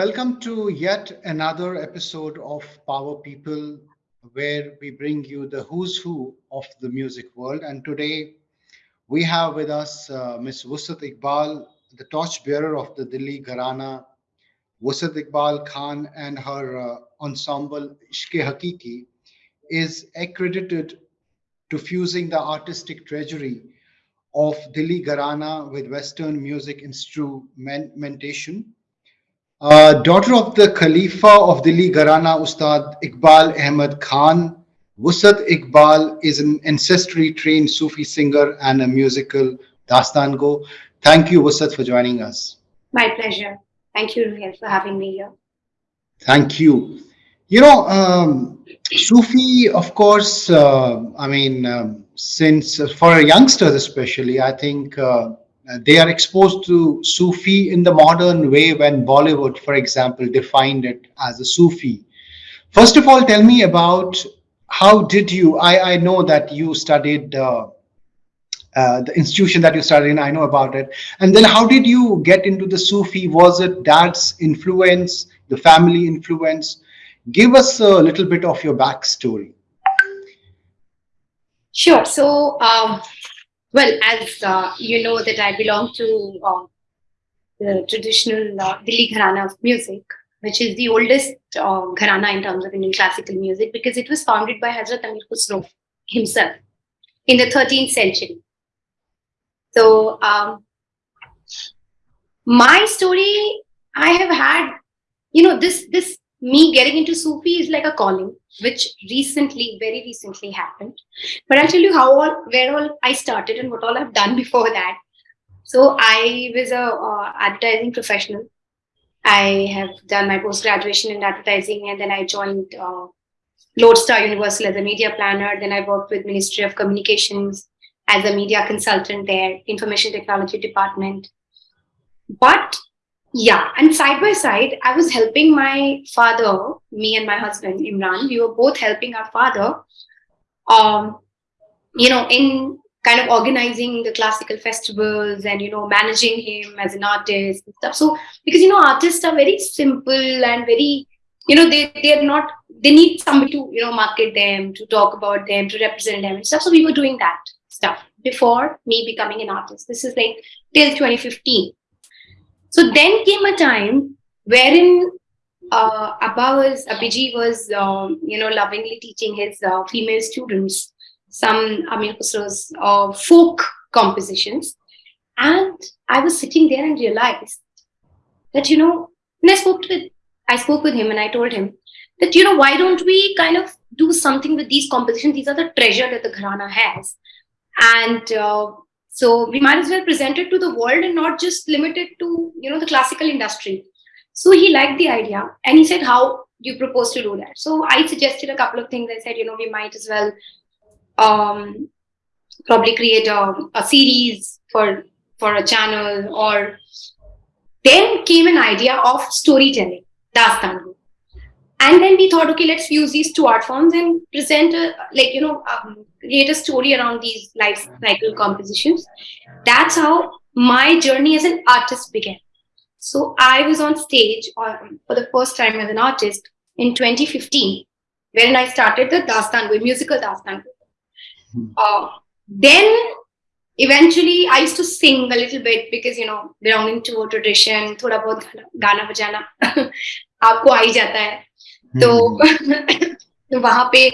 welcome to yet another episode of Power People, where we bring you the who's who of the music world. And today we have with us uh, Miss Wusat Iqbal, the torchbearer of the Delhi Gharana. Wusat Iqbal Khan and her uh, ensemble Ishke Hakiki is accredited to fusing the artistic treasury of Delhi Gharana with Western music instrumentation uh, daughter of the Khalifa of Delhi Gharana Ustad Iqbal Ahmed Khan, Wusat Iqbal is an ancestrally trained Sufi singer and a musical Dastan Go. Thank you, Wusat, for joining us. My pleasure. Thank you, Ruhel, for having me here. Thank you. You know, um, Sufi, of course, uh, I mean, um, since uh, for youngsters especially, I think uh, uh, they are exposed to Sufi in the modern way when Bollywood, for example, defined it as a Sufi. First of all, tell me about how did you, I, I know that you studied uh, uh, the institution that you studied in, I know about it. And then how did you get into the Sufi? Was it dad's influence, the family influence? Give us a little bit of your backstory. Sure. So um, well, as uh, you know that I belong to uh, the traditional uh, Delhi Gharana of music, which is the oldest uh, Gharana in terms of Indian classical music because it was founded by Hazrat Amir Khusro himself in the 13th century. So um, my story, I have had, you know, this this me getting into Sufi is like a calling, which recently, very recently happened. But I'll tell you how all, where all I started and what all I've done before that. So I was a uh, advertising professional. I have done my post graduation in advertising, and then I joined uh, Lodestar Universal as a media planner. Then I worked with Ministry of Communications as a media consultant there, Information Technology Department. But yeah, and side by side, I was helping my father, me and my husband Imran. We were both helping our father, um, you know, in kind of organizing the classical festivals and you know managing him as an artist and stuff. So because you know artists are very simple and very, you know, they they're not they need somebody to you know market them, to talk about them, to represent them and stuff. So we were doing that stuff before me becoming an artist. This is like till 2015 so then came a time wherein uh, Abba was, Abhiji was, um, you know, lovingly teaching his uh, female students some Amir Khusro's uh, folk compositions. And I was sitting there and realized that, you know, when I spoke with, I spoke with him and I told him that, you know, why don't we kind of do something with these compositions? These are the treasure that the Gharana has. And uh, so we might as well present it to the world and not just limit it to, you know, the classical industry. So he liked the idea and he said, how do you propose to do that? So I suggested a couple of things. I said, you know, we might as well um, probably create a, a series for, for a channel or then came an idea of storytelling, Dastan and then we thought okay let's fuse these two art forms and present a, like you know um, create a story around these life cycle compositions. That's how my journey as an artist began. So i was on stage um, for the first time as an artist in 2015 when i started the dastango musical dastango hmm. uh, then eventually i used to sing a little bit because you know belonging to a tradition thoda bahut gana bajana aapko aa hi jata hai तो, हम्म। तो वहाँ पे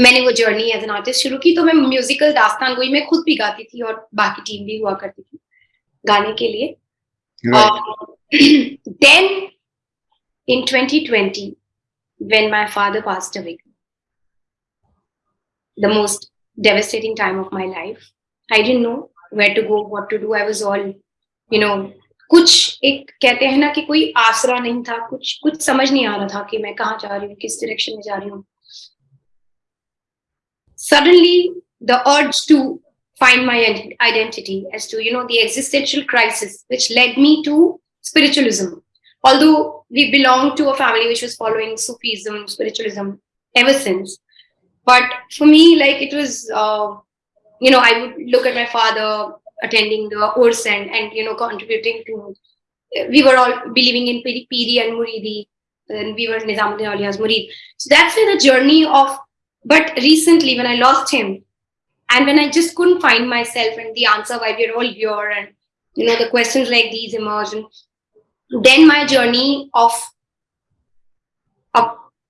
मैंने वो journey as an artist शुरू की तो मैं म्यूजिकल दास्तान कोई मैं खुद भी गाती थी और बाकी टीम भी हुआ करती थी गाने के लिए। Then in 2020 when my father passed the most devastating time of my life I didn't know where to go what to do I was all you know कुछ एक कहते हैं ना कि कोई आसरा नहीं था, कुछ कुछ समझ नहीं आ रहा था कि मैं कहाँ जा रही हूँ, किस डायरेक्शन में जा रही हूँ। Suddenly the urge to find my identity as to you know existential crisis which led me to spiritualism although we belong to a family which is following Sufism spiritualism ever since but for me like it was you know I would look at my father attending the urs and and you know contributing to we were all believing in piri and muridi and we were nizamuddin aulia's murid so that's where the journey of but recently when i lost him and when i just couldn't find myself and the answer why we're all here and you know the questions like these emerged and then my journey of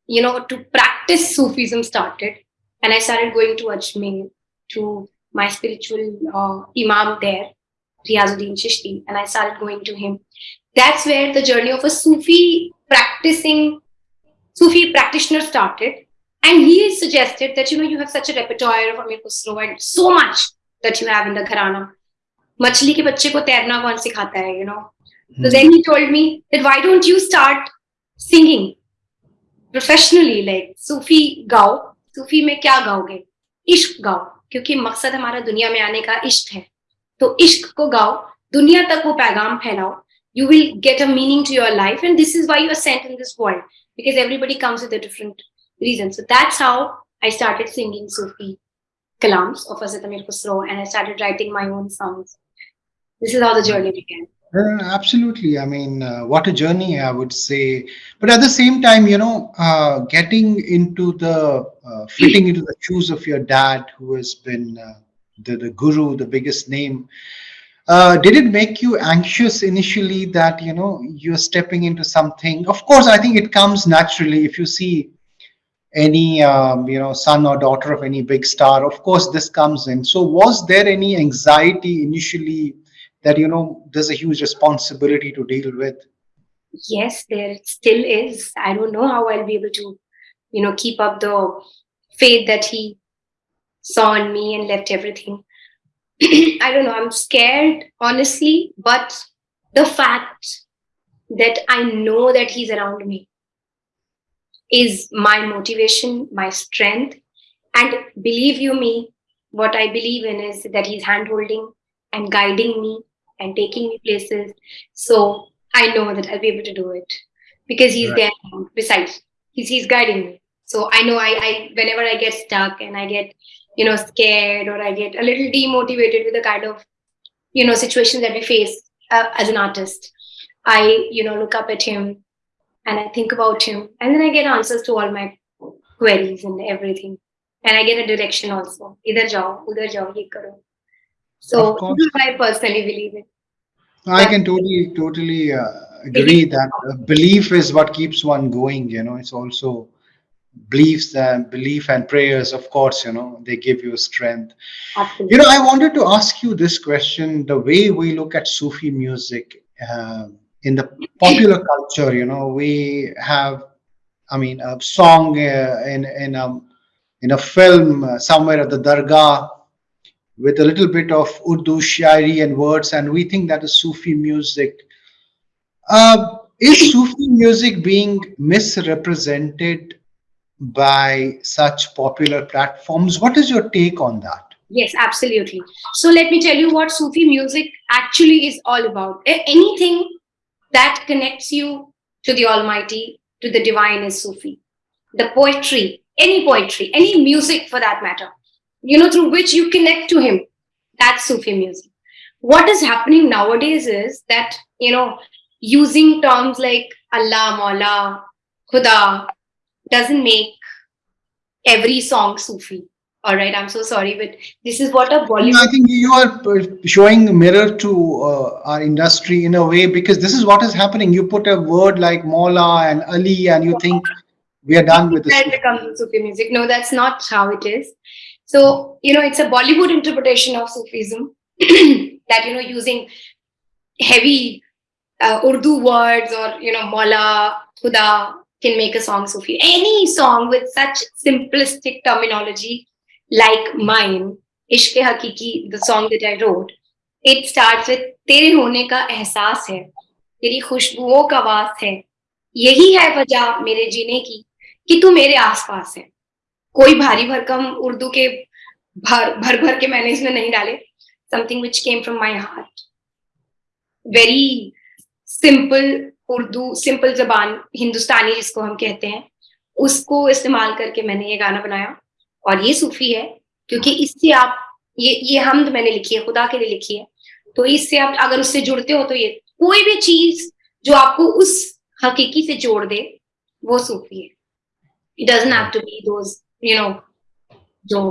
you know, to practice Sufism started. And I started going to Ajmer to my spiritual uh, imam there, Riyazuddin Chishti, and I started going to him. That's where the journey of a Sufi practicing, Sufi practitioner started. And he suggested that, you know, you have such a repertoire of Amir Khusro and so much that you have in the Gharana. Machli ke bacche ko tairna kaun sikhata hai, you know. So hmm. then he told me that why don't you start singing professionally like Sufi gao, Sufi mein kya gaoge? Ishq gao. क्योंकि मकसद हमारा दुनिया में आने का इश्क है। तो इश्क को गाओ, दुनिया तक वो पैगाम फैलाओ। You will get a meaning to your life and this is why you are sent in this world because everybody comes with different reason so that's how I start singing Sufi kalams of asatamir khusro and i started writing my own songs. This is uh, absolutely. I mean, uh, what a journey, I would say. But at the same time, you know, uh, getting into the, uh, fitting into the shoes of your dad, who has been uh, the, the guru, the biggest name, did it make you anxious initially that, you know, you're stepping into something? Of course, I think it comes naturally if you see any, um, you know, son or daughter of any big star, of course, this comes in. So was there any anxiety initially that you know there's a huge responsibility to deal with. Yes there still is. I don't know how i'll be able to you know keep up the faith that he saw in me and left everything. I don't know. I'm scared honestly but the fact that i know that he's around me is my motivation my strength. And believe you me what i believe in is that he's hand holding and guiding me and taking me places. So I know that I'll be able to do it because he's right. there besides he's he's guiding me. So I know I, I whenever I get stuck and I get you know scared or I get a little demotivated with the kind of you know situations that we face uh, as an artist, I you know look up at him and I think about him and then I get answers to all my queries and everything and I get a direction also. Either jao, udhar jao, ye karo. So this is I personally believe in. I can totally, totally uh, agree that uh, belief is what keeps one going. You know, it's also beliefs and belief and prayers. Of course, you know, they give you strength. Absolutely. You know, I wanted to ask you this question: the way we look at Sufi music uh, in the popular culture, you know, we have, I mean, a song uh, in in a in a film uh, somewhere at the dargah with a little bit of Urdu shairi and words, and we think that is Sufi music. Uh, is Sufi music being misrepresented by such popular platforms? What is your take on that? Yes, absolutely. So let me tell you what Sufi music actually is all about. Anything that connects you to the Almighty, to the divine is Sufi. The poetry, any poetry, any music for that matter, you know, through which you connect to him. That's Sufi music. What is happening nowadays is that, you know, using terms like Allah, Maula, Khuda doesn't make every song Sufi. All right, I'm so sorry, but this is what a Bollywood. I think you are showing a mirror to uh, our industry in a way because this is what is happening. You put a word like Maula and Ali, and you think we are done with this. Sufi music. No, that's not how it is. So, you know, it's a Bollywood interpretation of Sufism that, you know, using heavy uh, Urdu words or, you know, Mawla, Khuda can make a song Sufi. Any song with such simplistic terminology like mine, Ishq Hakiki, the song that I wrote, it starts with तेरे होने का एहसास है तेरी खुशबुओं का वास है यही है वजह मेरे जीने की कि तू मेरे आसपास है कोई भारी भरकम उर्दू के भर भर भर के मैंने इसमें नहीं डाले। Something which came from my heart very simple Urdu simple जबान, हिंदुस्तानी जिसको हम कहते हैं, उसको इस्तेमाल करके मैंने ये गाना बनाया। और ये सूफी है, क्योंकि इससे आप, ये ये हमद मैंने लिखी है, खुदा के लिए लिखी है। तो इससे आप, अगर उससे जुड़ते हो तो ये, कोई भी चीज़ जो आपको उस हकीकी से जोड़ दे, वो सूफी है। It doesn't have to be those you know जो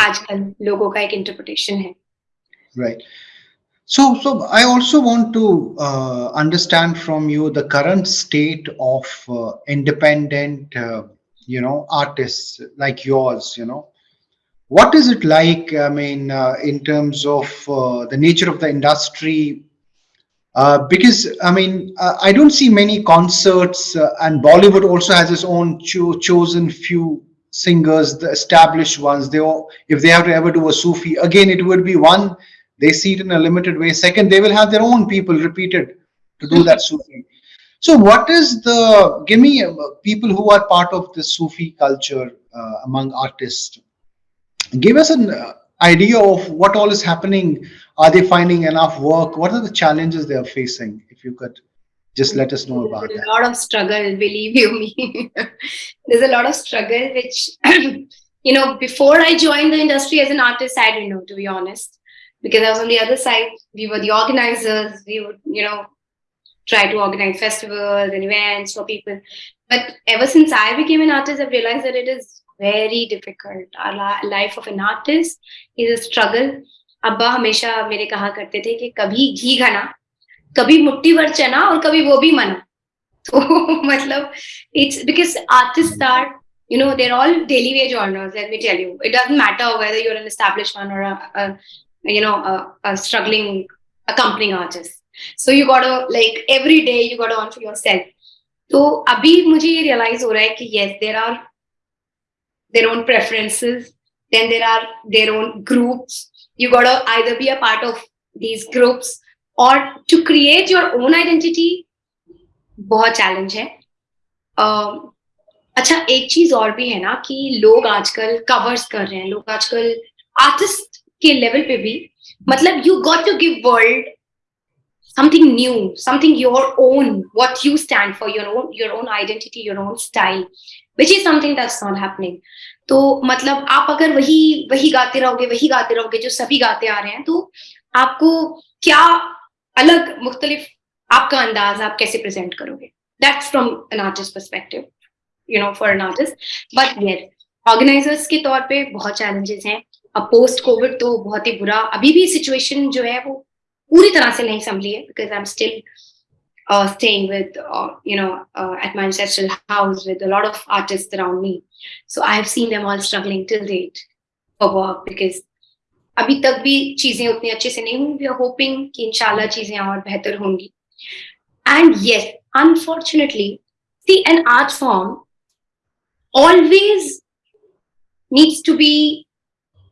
आजकल लोगों का एक इंटरप्रिटेशन है right so so i also want to uh, understand from you the current state of uh, independent uh, you know artists like yours you know what is it like i mean uh, in terms of uh, the nature of the industry uh, because i mean uh, i don't see many concerts uh, and bollywood also has its own cho- chosen few singers the established ones they all if they have to ever do a sufi again it would be one they see it in a limited way. Second they will have their own people repeated to do that sufi. So what is the give me uh, people who are part of the sufi culture uh, among artists. Give us an uh, idea of what all is happening. Are they finding enough work? What are the challenges they are facing if you could just let us know about There's that a lot of struggle, believe you me. There's a lot of struggle, which, you know, before I joined the industry as an artist, I didn't know, to be honest, because I was on the other side. We were the organizers. We would, you know, try to organize festivals and events for people. But ever since I became an artist, I've realized that it is very difficult. Our li- life of an artist is a struggle. अब्बा हमेशा मेरे कहा करते थे कि कभी घी घना कभी मुट्ठी भर चना और कभी वो भी मन। तो मतलब it's because artist are you know there all daily wage earners let me tell you it doesn't matter whether you an establish one or you know struggling accompanying artist so you got like every day you got on for yourself तो अभी मुझे ये realize हो रहा है कि yes there are their own preferences then there are their own groups you got I there a part of these groups और to create your own identity बहुत चैलेंज है। uh, अच्छा एक चीज़ और भी है ना कि लोग आजकल कवर्स कर रहे हैं। लोग आजकल आर्टिस्ट के लेवल पे भी मतलब you got to give world something new something your own what you stand for your own your own identity your own style which is something that's not happening तो मतलब आप अगर वही वही गाते रहोगे वही गाते रहोगे जो सभी गाते आ रहे हैं तो आपको क्या अलग मुख्तलिफ़ आपका अंदाज आप कैसे प्रेजेंट करोगे? That's from an artist perspective you know for an artist but yes organizers के तौर पे बहुत चैलेंजेस हैं। अब पोस्ट कोविड तो बहुत ही बुरा अभी भी सिचुएशन जो है वो पूरी तरह से नहीं संभली है because I am still you know, uh, at my ancestral house with a lot of artists around me. So I have seen them all struggling till date for work because अभी तक भी चीज़ें उतनी अच्छे से नहीं हुई। वी आर होपिंग कि इंशाल्लाह चीज़ें और बेहतर होंगी। And yes unfortunately see an art form always needs to be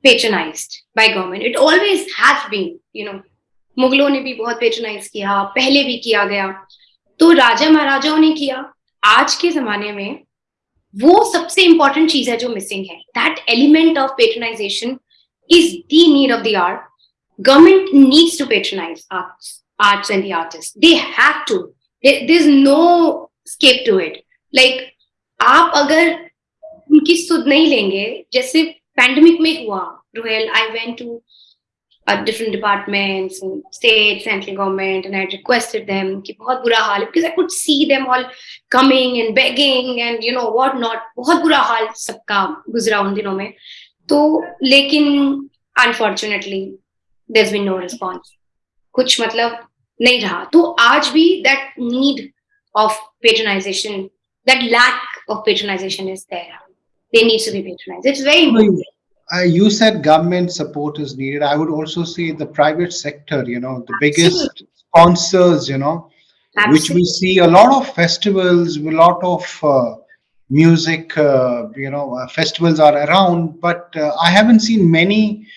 patronized by government. It always has been, you know. मुगलों ने भी बहुत पेट्रोनाइज किया, पहले भी किया गया। तो राजा महाराजाओं ने किया। आज के जमाने में वो सबसे इंपॉर्टेंट चीज़ है जो मिसिंग है। That element of patronization is the need of the art government needs to patronise arts arts and the artists they have to there, there's no escape to it like आप अगर उनकी सुध नहीं लेंगे जैसे पैंडमिक में हुआ royal I went to uh, different departments and state, central government, and I requested them कि बहुत बुरा हाल है because I could see them all coming and begging and you know what not बहुत बुरा हाल सबका गुजरा उन दिनों में तो लेकिन unfortunately there's been no response कुछ मतलब नहीं रहा तो आज भी that need of patronization that lack of patronization is there they need to be patronized it's very important uh, you said government support is needed. I would also say the private sector, you know, the biggest sponsors, you know, which we see a lot of festivals, a lot of uh, music, uh, you know, uh, festivals are around, but uh, I haven't seen many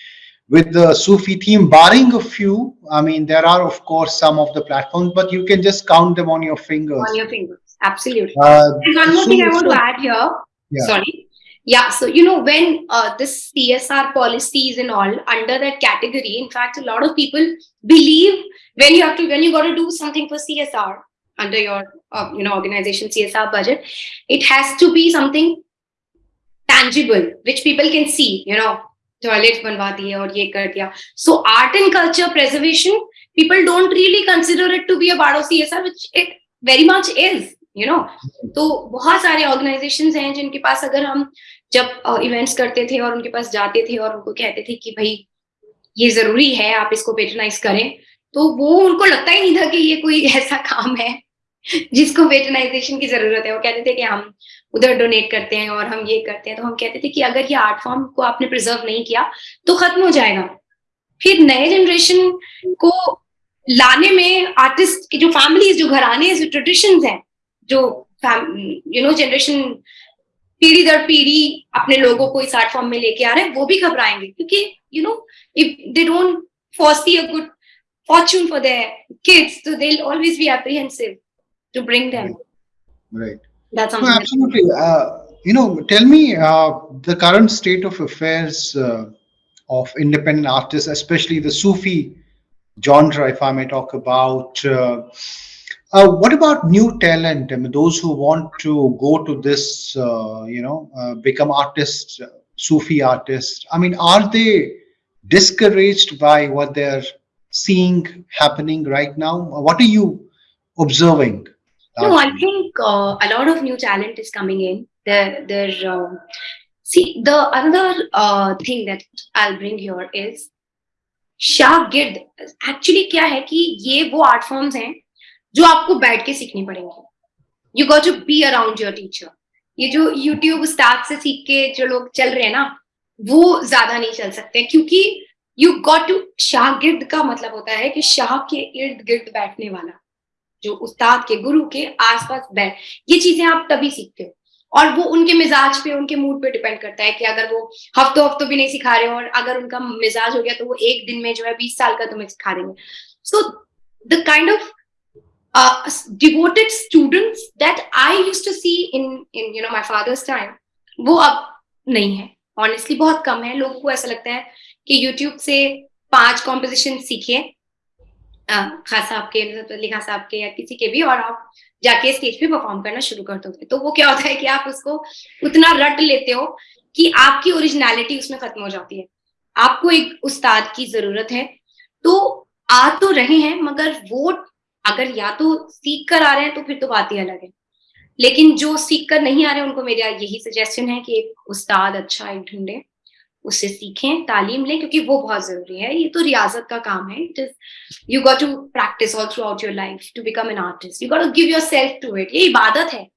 with the Sufi theme, barring a few. I mean, there are, of course, some of the platforms, but you can just count them on your fingers. on your fingers absolutely Uh, And one more so- thing I want so- to add here. Yeah. Sorry. Yeah. So you know when uh, this CSR policies and all under that category, in fact, a lot of people believe when you have to when you got to do something for CSR under your uh, you know organization CSR budget, it has to be something tangible which people can see you know toilets बनवा दिए और ये कर दिया so art and culture preservation people don't really consider it to be a part of CSR which it very much is you know तो बहुत सारे organisations हैं जिनके पास अगर हम जब इवेंट्स uh, करते थे और उनके पास जाते थे और उनको कहते थे कि भाई ये ज़रूरी है आप इसको पेट्रोनाइज करें तो वो उनको लगता ही नहीं था कि ये कोई ऐसा काम है जिसको वेटनाइजेशन की ज़रूरत है, वो कहते थे कि हम उधर डोनेट करते हैं और हम ये करते हैं। तो हम कहते थे कि अगर ये आर्ट फॉर्म को आपने प्रिजर्व नहीं किया तो खत्म हो जाएगा। फिर नए जनरेशन को लाने में आर्टिस्ट की जो फैमिलीज़ जो घराने, जो ट्रेडिशन है, जो यू नो जनरेशन पीढ़ी दर पीढ़ी अपने लोगों को इस आर्ट फॉर्म में लेके आ रहे हैं, वो भी घबराएँगे। क्योंकि you know if they don't foresee a good fortune for their kids so they'll always be apprehensive to bring them. Right. That's no, absolutely. Uh, you know, tell me uh, the current state of affairs uh, of independent artists, especially the Sufi genre, if I may talk about. Uh, uh, what about new talent? I mean, those who want to go to this, uh, you know, become artists, Sufi artists. I mean, are they discouraged by what they're seeing happening right now? What are you observing? No, I think uh, a lot of new talent is coming in. There, there. Uh, see, the another uh, thing that I'll bring here is शागिर्द actually क्या है कि ये वो art forms हैं जो आपको बैठ के सीखनी पड़ेंगे you got to be around your teacher ये जो यूट्यूब स्टार्ट से सीख के जो लोग चल रहे हैं ना वो ज़्यादा नहीं चल सकते क्योंकि यू गॉट टू शागिर्द का मतलब होता है कि शाह के इर्द गिर्द बैठने वाला जो उस्ताद के, गुरु के आसपास बैठ, ये चीज़ें आप तभी सीखते हो। और वो उनके मिजाज पे, उनके मूड पे डिपेंड करता है कि अगर वो हफ्तों हफ्तों भी नहीं सिखा रहे हो और अगर उनका मिजाज हो गया तो वो एक दिन में जो है बीस साल का तुम्हें सिखा देंगे। So the kind of devoted students that I use to see in in you know my father's time वो अब नहीं है। ऑनेस्टली बहुत कम है। लोगों को ऐसा लगता है कि यूट्यूब से पाँच कॉम्पोजिशन सीखे खास साहब के अली खान साहब के या किसी के भी और आप जाके स्टेज पे परफॉर्म करना शुरू कर दोगे। तो वो क्या होता है कि आप उसको उतना रट लेते हो कि आपकी ओरिजिनलिटी उसमें खत्म हो जाती है। आपको एक उस्ताद की ज़रूरत है। तो आ तो रहे हैं, मगर वो अगर या तो सीख कर आ रहे हैं तो फिर तो बात ही अलग है। लेकिन जो सीख कर नहीं आ रहे, उनको मेरा यही सजेशन है कि एक उस्ताद अच्छा एक ढूंढे। उससे सीखें तालीम लें क्योंकि वो बहुत ज़रूरी है। ये तो रियाजत का काम है। It is you got to practice all throughout your life to become an artist you got to give yourself to it ये इबादत है।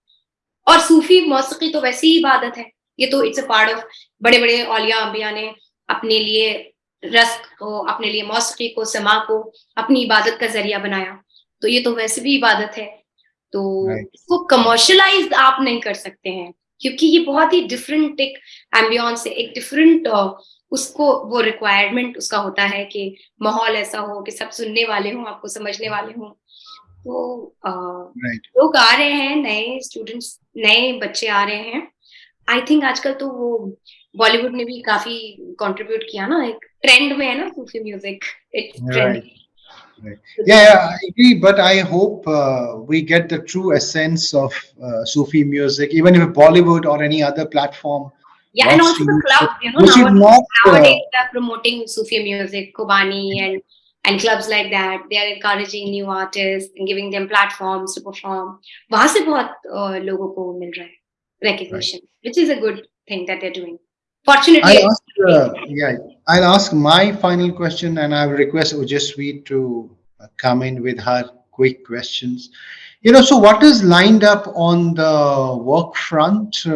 और सूफी मौसी तो वैसी ही इबादत है। ये तो इट्स अ पार्ट ऑफ़ बड़े बड़े औलिया अम्बिया ने अपने लिए रस्क को अपने लिए मौसी को समा को अपनी इबादत का ज़रिया बनाया। तो ये तो वैसे भी इबादत है। तो इसको कमर्शलाइज आप नहीं कर सकते हैं। क्योंकि ये बहुत ही डिफरेंट एक एम्बियंस है एक डिफरेंट उसको वो रिक्वायरमेंट उसका होता है कि माहौल ऐसा हो कि सब सुनने वाले हों आपको समझने वाले हों। तो right. लोग आ रहे हैं नए स्टूडेंट्स नए बच्चे आ रहे हैं। आई थिंक आजकल तो वो बॉलीवुड ने भी काफ़ी कंट्रीब्यूट किया ना एक ट्रेंड में है ना Sufi music it's trending Right. Yeah, yeah, I agree, but I hope uh, we get the true essence of uh, Sufi music, even if Bollywood or any other platform. Yeah, and also the club, you know, nowadays, not, uh, nowadays they're promoting Sufi music, Kobani, and and clubs like that. They are encouraging new artists and giving them platforms to perform. वहाँ से बहुत uh, लोगों को मिल रहा है recognition, right. which is a good thing that they're doing. Fortunately, I'll ask, uh, yeah, I'll ask my final question, and I will request Ojasvi to uh, come in with her quick questions. You know, so what is lined up on the work front uh,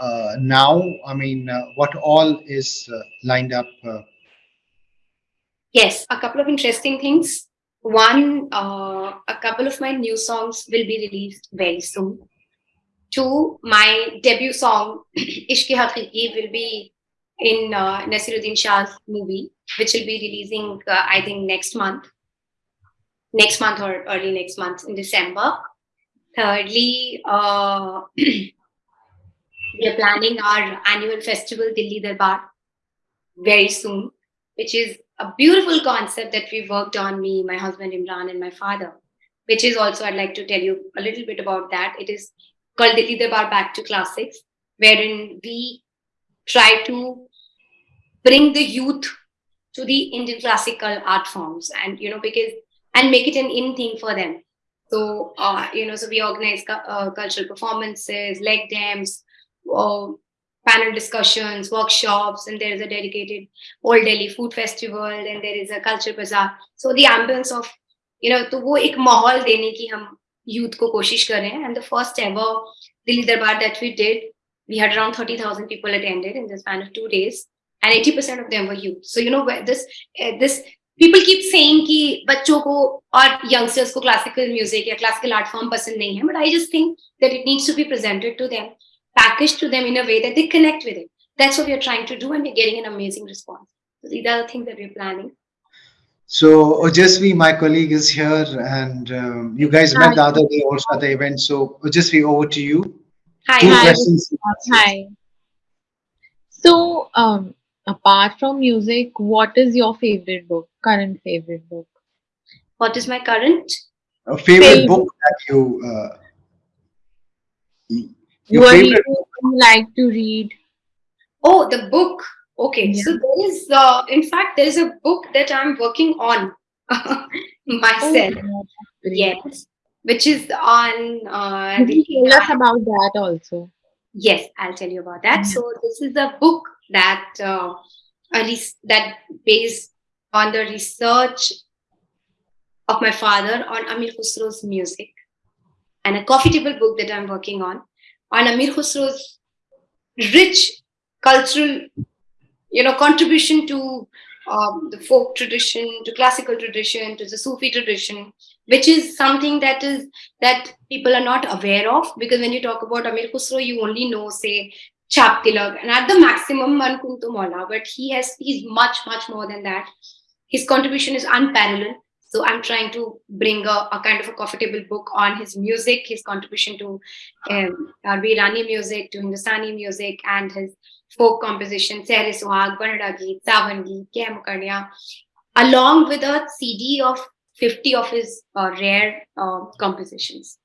uh, now? I mean, uh, what all is uh, lined up? Yes, a couple of interesting things. One, a couple of my new songs will be released very soon to my debut song, Ishq Haqiqi, will be in uh, Naseeruddin Shah's movie, which will be releasing, uh, I think, next month. Next month or early next month in December. Thirdly, uh, we are planning our annual festival, Dilli Darbar, very soon, which is a beautiful concept that we worked on, me, my husband Imran, and my father, which is also, I'd like to tell you a little bit about that. It is called the Darbar Back to Classics, wherein we try to bring the youth to the Indian classical art forms and, you know, because, and make it an in thing for them. So, uh, you know, so we organize uh, cultural performances, lec dems, uh, panel discussions, workshops, and there is a dedicated Old Delhi Food Festival, and there is a culture bazaar. So the ambience of, you know, to. वो एक माहौल देने की हम youth को कोशिश करें and the first ever Delhi Darbar that we did we had around thirty thousand people attended in the of two days and eighty percent of them youth so you know this this people keep saying बच्चों को और youngsters को classical music या classical art form पसंद नहीं है but I just think that it needs to be presented to them package to them in a way that they connect with it That's what we are trying to do, and we're getting an amazing response. So these. So Ojasvi, my colleague, is here, and um, you guys met the other day also at the event. So Ojasvi, over to you. Hi. Two Hi. questions. Hi. So, um, apart from music, what is your favorite book? Current favorite book? What is my current? A favorite Favorite. book that you uh, your What do favorite you like to read? Oh, the book. Okay, Yeah. so there is, uh, in fact, there is a book that I'm working on myself. Oh. Yes, which is on. Uh, Could you tell us about that also? Yes, I'll tell you about that. So this is a book that uh, that based on the research of my father on Amir Khusro's music, and a coffee table book that I'm working on on Amir Khusro's rich cultural, you know, contribution to um, the folk tradition, to classical tradition, to the Sufi tradition, which is something that is that people are not aware of because when you talk about Amir Khusro, you only know, say, Chap Tilak and at the maximum Mankuntu Mola, but he has he's much, much more than that. His contribution is unparalleled. So I'm trying to bring a, a kind of a coffee table book on his music, his contribution to um, Irani music, to Hindustani music, and his folk composition, Sehre Suhag, Banada Geet, Savan Geet, along with a CD of 50 of his uh, rare uh, compositions.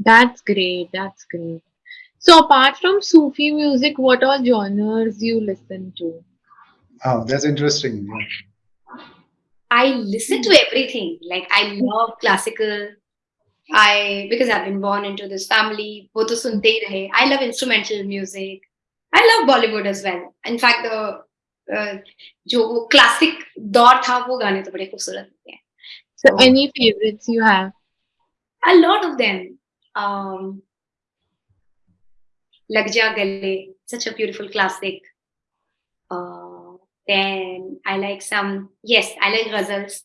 That's great. That's great. So apart from Sufi music, what all genres you listen to? Oh, that's interesting. Yeah. I listen to everything. Like I love classical. I because I've been born into this family. I love instrumental music. I love Bollywood as well. In fact, the uh, जो वो classic दौर था वो गाने तो बड़े खूबसूरत होते हैं. So, Oh. any favorites you have? A lot of them. Um, Lag Ja Gale, such a beautiful classic. Uh, then I like some, yes, I like ghazals.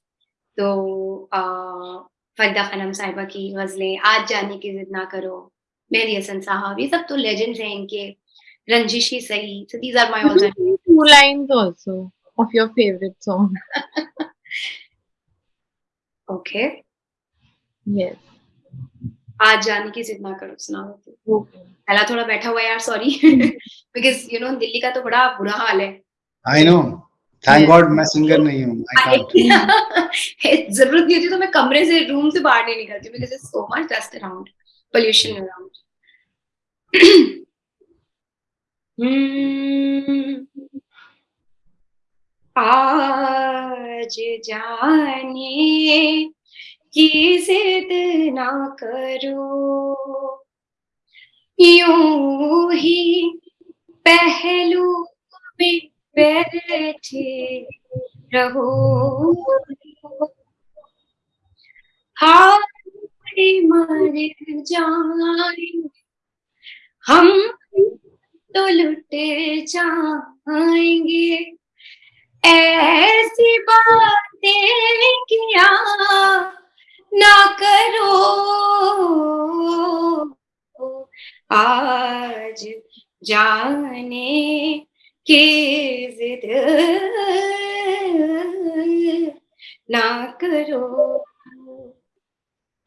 तो uh, फरदा खनम साहिबा की गजलें आज जाने की जिद ना करो मेहदी हसन साहब ये सब तो लेजेंड्स हैं इनके रंजिश ही सही so these are my all sing two lines also of your favorite song. okay Yes. आज जाने की जिद ना करो सुना दो पहला थोड़ा बैठा हुआ यार sorry because you know Delhi का तो बड़ा बुरा हाल है I know. Thank Yes. God मैं सिंगर नहीं हूँ. I can't. ज़रूरत नहीं होती तो मैं कमरे से रूम से बाहर नहीं निकलती because it's so much dust around pollution around आज जाने की जिद ना करो। यूँ ही पहलू में बैठे रहो। हारे मर जाए, हम तो लुटे जाएँगे ऐसी बातें किया ना करो आज जाने की जिद ना करो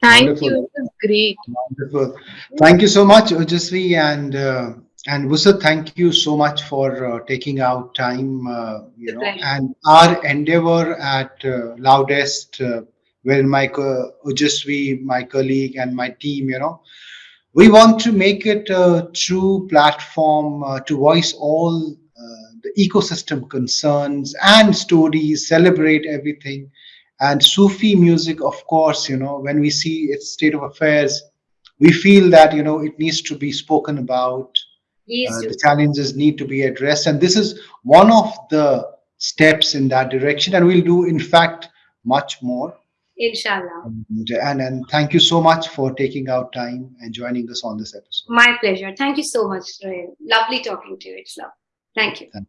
Thank Wonderful. you. It was great. Wonderful. Thank you so much, Ojasvi and uh, and Wusat. Thank you so much for uh, taking out time. Uh, you know, and our endeavor at uh, Loudest, uh, where my Ojasvi, my colleague, and my team, you know, we want to make it a true platform uh, to voice all uh, the ecosystem concerns and stories, celebrate everything. And Sufi music, of course, you know, when we see its state of affairs, we feel that, you know, it needs to be spoken about. Uh, you- the challenges need to be addressed. And this is one of the steps in that direction. And we'll do, in fact, much more. inshallah. And, and, and thank you so much for taking out time and joining us on this episode. My pleasure. Thank you so much, Rahel. Lovely talking to you. It's love. Thank you. Thank